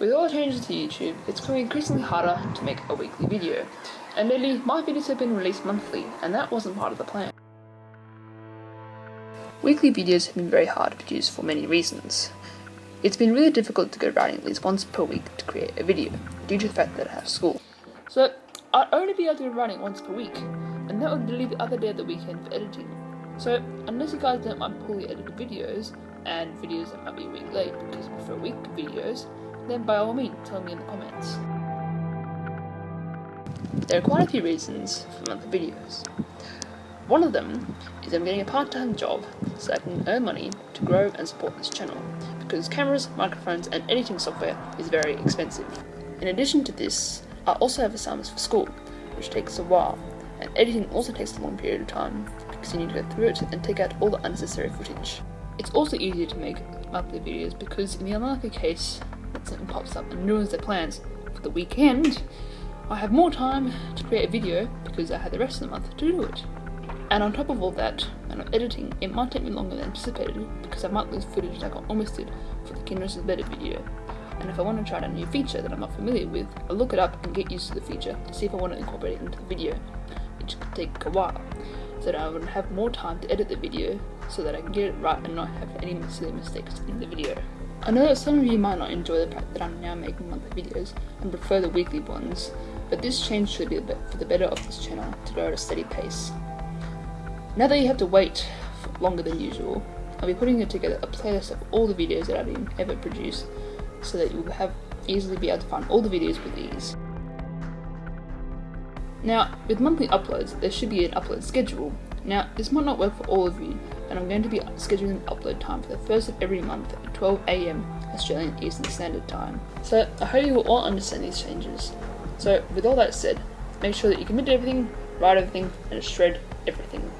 With all the changes to YouTube, it's becoming increasingly harder to make a weekly video. And lately, my videos have been released monthly, and that wasn't part of the plan. Weekly videos have been very hard to produce for many reasons. It's been really difficult to get writing at least once per week to create a video, due to the fact that I have school. So, I'd only be able to be writing once per week, and that would leave the other day of the weekend for editing. So, unless you guys don't mind poorly edited videos, and videos that might be a week late because you prefer week videos, then by all means tell me in the comments. There are quite a few reasons for monthly videos. One of them is I'm getting a part-time job so I can earn money to grow and support this channel, because cameras, microphones and editing software is very expensive. In addition to this, I also have assignments for school, which takes a while, and editing also takes a long period of time, because you need to go through it and take out all the unnecessary footage. It's also easier to make monthly videos because in the unlikely case something pops up and ruins their plans for the weekend, I have more time to create a video because I had the rest of the month to do it. And on top of all that, when I'm editing, it might take me longer than anticipated because I might lose footage like I almost did for the Kinross is Better video. And if I want to try out a new feature that I'm not familiar with, I'll look it up and get used to the feature to see if I want to incorporate it into the video, which could take a while so that I would have more time to edit the video so that I can get it right and not have any silly mistakes in the video. I know that some of you might not enjoy the fact that I'm now making monthly videos and prefer the weekly ones, but this change should be for the better of this channel to grow at a steady pace. Now that you have to wait longer than usual, I'll be putting together a playlist of all the videos that I've ever produced so that you'll have easily be able to find all the videos with ease. Now, with monthly uploads, there should be an upload schedule. Now, this might not work for all of you, and I'm going to be scheduling the upload time for the first of every month at 12am Australian Eastern Standard Time. So, I hope you will all understand these changes. So, with all that said, make sure that you commit to everything, write everything, and shred everything.